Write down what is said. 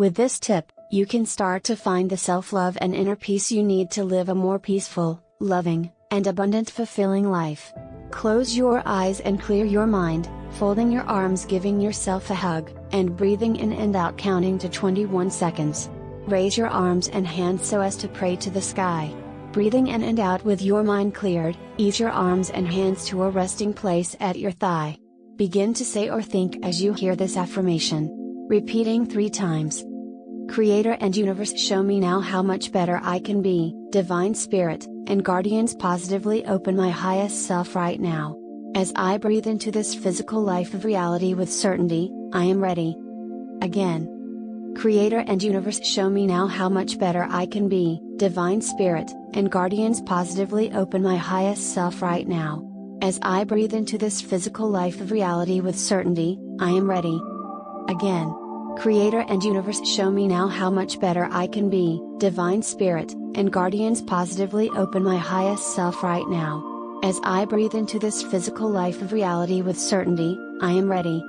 With this tip, you can start to find the self love and inner peace you need to live a more peaceful, loving, and abundant fulfilling life. Close your eyes and clear your mind, folding your arms, giving yourself a hug, and breathing in and out, counting to 21 seconds. Raise your arms and hands so as to pray to the sky. Breathing in and out with your mind cleared, ease your arms and hands to a resting place at your thigh. Begin to say or think as you hear this affirmation. Repeating three times. Creator and Universe show me now how much better I can be, Divine Spirit, and Guardians positively open my highest self right now. As I breathe into this physical life of reality with certainty, I am ready. Again. Creator and Universe show me now how much better I can be, Divine Spirit, and Guardians positively open my highest self right now. As I breathe into this physical life of reality with certainty, I am ready. Again. Creator and Universe show me now how much better I can be, Divine Spirit, and Guardians positively open my highest self right now. As I breathe into this physical life of reality with certainty, I am ready.